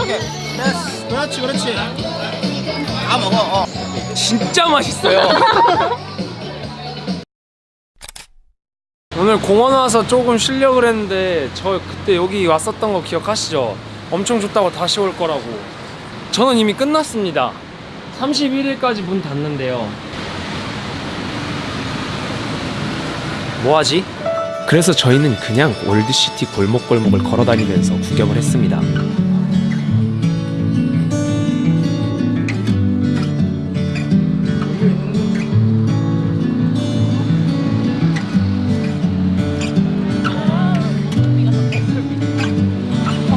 오케이 됐어 그렇지 그렇지 다 먹어 어. 진짜 맛있어요. 오늘 공원 와서 조금 쉬려고 그랬는데 저 그때 여기 왔었던 거 기억하시죠? 엄청 좋다고 다시 올 거라고. 저는 이미 끝났습니다. 31일까지 문 닫는데요. 뭐하지? 그래서 저희는 그냥 올드시티 골목골목을 걸어다니면서 구경을 했습니다.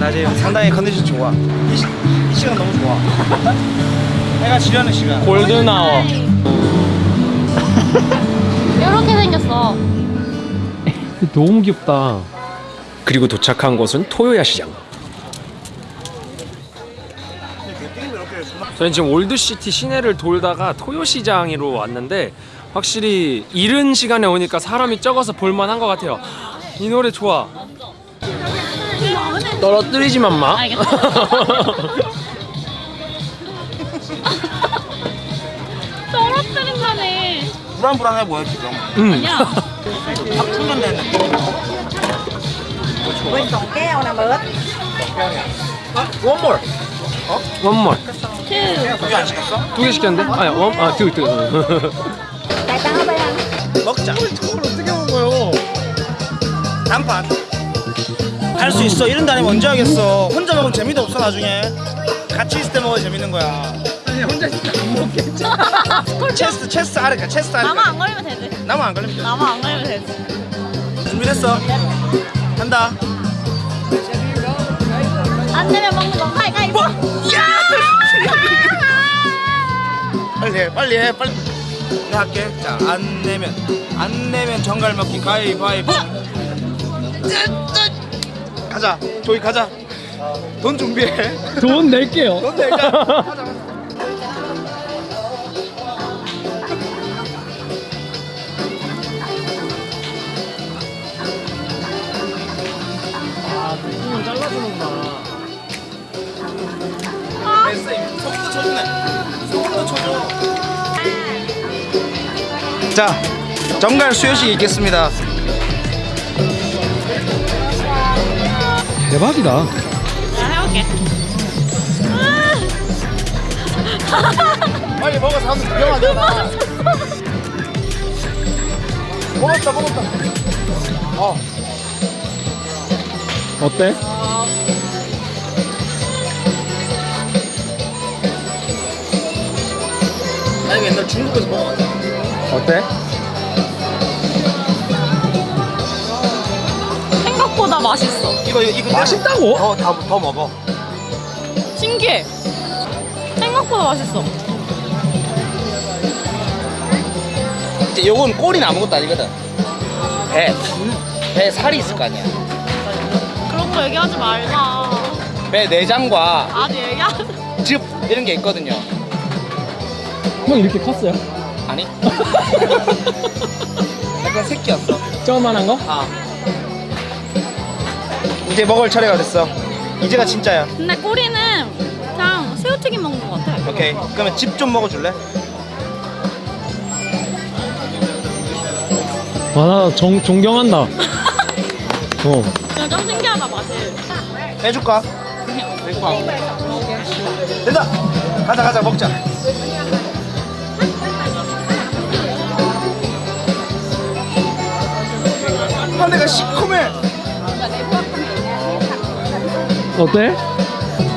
나 지금 상당히 컨디션 좋아 이, 시, 이 시간 너무 좋아 해가 지려는 시간 골든아워. 이렇게 생겼어. 너무 귀엽다. 그리고 도착한 곳은 토요 야시장. 저는 지금 올드시티 시내를 돌다가 토요시장으로 왔는데 확실히 이른 시간에 오니까 사람이 적어서 볼만한 것 같아요. 이 노래 좋아. 떨어뜨리지만 마. 떨어뜨린다네. 불안불안해 보여 지금 음. 야, 확 충전됐네 Quên còn keo nè bớt One more. 투. 두개 안 시켰어? 두 개 시켰는데? 아니 원, 아 두, 두. Tại tao ở bên 먹자 저걸 어떻게 먹어요? 단판 할 수 있어. 이런 다니면 언제 하겠어? 혼자 먹으면 재미도 없어 나중에. 같이 있을 때 먹어야 재밌는 거야. 아니 혼자 진짜 안 먹겠지. 체스 체스 아르까 체스 아르까 나만 안 걸리면 되지. 나만 안 걸리면 돼 나만 안 걸리면 되지. 준비됐어? 한다. 안 되면 먹는 거. 가위가위보. 빨리 해 빨리 해 빨리. 내가 할게. 자안 내면 안 내면 정갈 먹기. 가위바위보 가자. 조이 가자. 돈 준비해. 돈 낼게요. 돈 내자 가자. 아, 부품을 잘라주는구나. 됐어 이미 소금도 쳐주네. 소금도 쳐줘. 자 정갈 수여식 있겠습니다 대박이다. 나 해볼게. 빨리 먹어서 한번 구경하자 먹었다 먹었다 어 어때? 나 이거 옛날 중국에서 먹어봤다 어때? 이거 이거 맛있다고? 더더 더 먹어 신기해. 생각보다 맛있어. 이제 요건 꼬리는 아무것도 아니거든 배, 배 살이 있을 거 아니야 그런 거 얘기하지 말자. 배 내장과 아직 얘기하지. 즙 이런 게 있거든요 형 이렇게 컸어요? 아니 약간 새끼였어 조그만한 거? 아 이제 먹을 차례가 됐어 이제가 진짜야 근데 꼬리는 그냥 새우튀김 먹는 거 같아. 오케이 그러면 집 좀 먹어줄래? 와, 나 정, 존경한다. 어. 그냥 좀 신기하다 맛이. 해줄까? 된다 가자 가자 먹자 어때?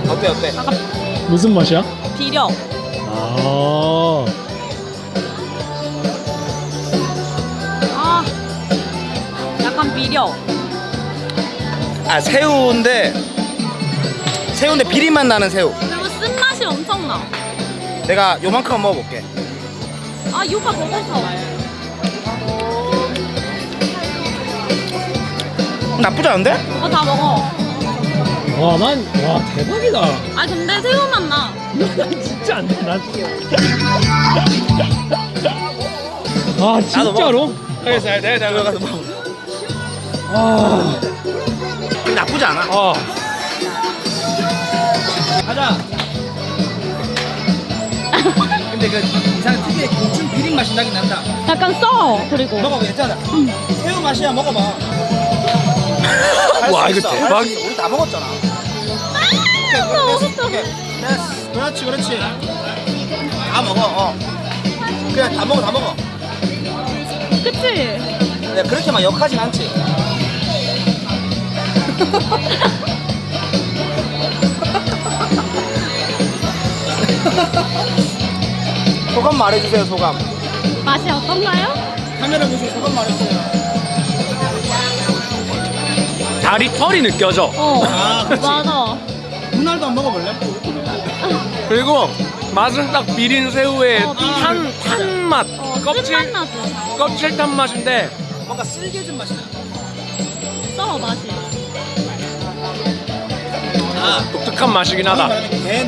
어때 어때? 무슨 맛이야? 비려. 아. 아, 약간 비려. 아 새우인데 새우인데 비린맛 나는 새우 그리고 쓴맛이 엄청 나. 내가 요만큼 먹어볼게 아, 이 오빠 먹어서. 나쁘지 않은데? 오빠 다 먹어. 와, 난, 와, 대박이다. 아, 근데 새우맛 나. 난 진짜 안 돼, 난. 아, 진짜로? 알겠어 내가 내가 가서 먹어 아, 나쁘지 않아 아. 가자. 근데 그 이상 특유의 고추 비린 맛이 나긴 난다. 약간 써 그리고 먹어봐 괜찮아. 새우 맛이야 먹어봐. 와, 이거. 대박. 우리 다 먹었잖아. 오케이. 됐어. 그렇지 그렇지. 다 먹어. 어. 그래 다 먹어 다 먹어. 그치? 네, 그렇게 막 역하진 않지. 소감 말해주세요 소감. 맛이 어떤가요? 카메라 보시고 소감 말해주세요. 다리 털이 느껴져. 어 아, 그치. 맞아 분할도 안 먹어볼래? 그리고 맛은 딱 비린 새우의 어, 비린. 탄, 탄 맛. 어, 껍질, 쓴맛 껍질 탄 맛인데 뭔가 쓸개진 맛이 나. 써 맛이 아, 독특한 맛이긴 하다. 개.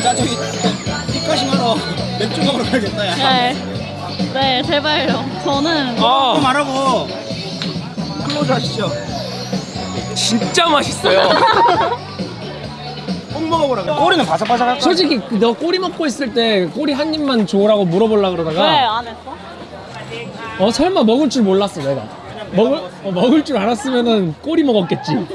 자 저기 입가심 하러 맥주 먹으러 가야겠다 야. 네. 네 제발요 저는 아, 또 말하고 Close 하시죠. 진짜 맛있어요. 꼭 먹어보라고. 꼬리는 바삭바삭할 거야. 솔직히 너 꼬리 먹고 있을 때 꼬리 한 입만 줘라고 물어보려 그러다가 왜안 했어? 어 설마 먹을 줄 몰랐어 내가 먹을 어, 먹을 줄 알았으면은 꼬리 먹었겠지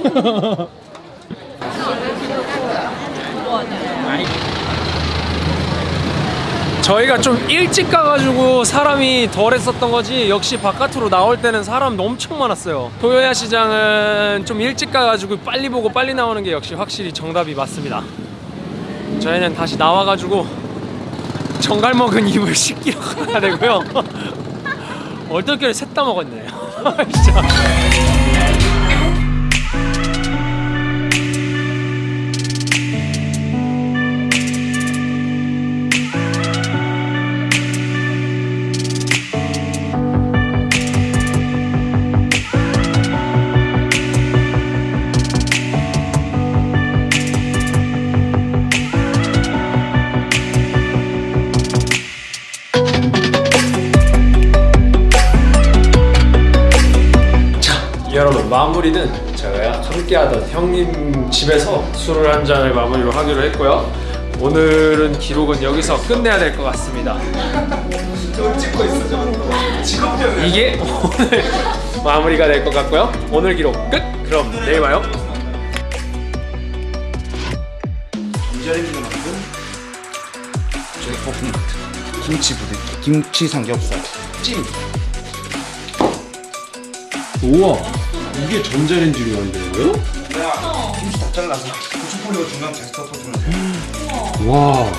저희가 좀 일찍 가가지고 사람이 덜 했었던 거지 역시 바깥으로 나올 때는 사람 엄청 많았어요. 토요 야시장은 좀 일찍 가가지고 빨리 보고 빨리 나오는 게 역시 확실히 정답이 맞습니다. 저희는 다시 나와가지고 정갈 먹은 입을 씻기러 가야 되고요. 얼떨결에 셋다 먹었네. 진짜 마무리는 제가 함께하던 형님 집에서 술을 한 잔을 마무리로 하기로 했고요. 오늘은 기록은 여기서 끝내야 될 것 같습니다. 이게 오늘 마무리가 될 것 같고요. 오늘 기록 끝. 그럼 내일 봐요. 만든 저희 볶음 같은 김치 부대 김치 삼겹살 찜 우와 이게 전자레인지로 만드는 거예요? 내가 김치 다 잘라서 고추 뿌리고 중간 제스터 터트려서 와